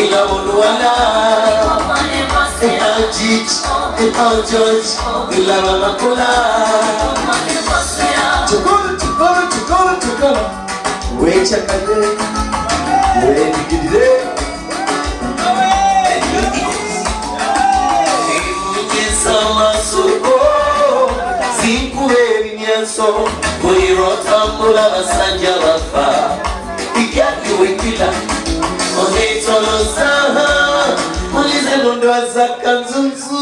ìyàwó olúwalá ìtajit ìtajit ìlànà àkọlá. tukuru tukuru tukuru tukuru wéé. enso buli lwotambula basajja bafa. Ijakiwekira oneetoloza mulize mu ndwaza kanzunzu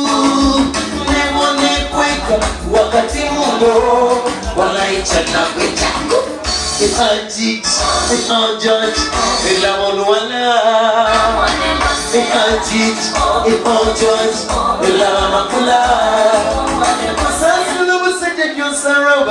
nemonekweka wakati mundo. Walaicanagwecako Magic, magic, la monwana. Magic, magic, la makula.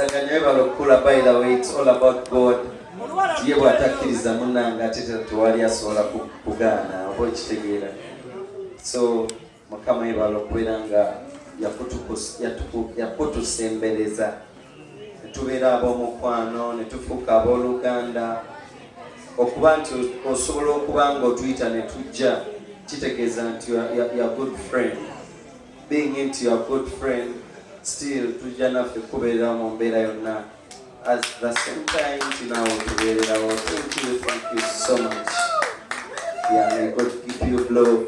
Okukwasaganya webala okukula by the way it's all about God. Ye bw'atakkiriza munnange ate tewali asobola ku- kugaana oba ekitegeera. So Mukama yebala okubeera nga yakutusembereza ne tubeera ab'omukwano ne tufuuka abooluganda okuba nti osobola okuba nga otuyita ne tujja kitegeeza nti are good friend being into your good friend still tujja naffe kubeerera mu mbeera yonna. At the same time tinawo tubeererawo thank you thank you so much. Yeah may god keep you blow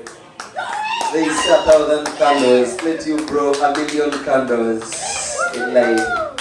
say a thousand candles. Let you blow a million candles in life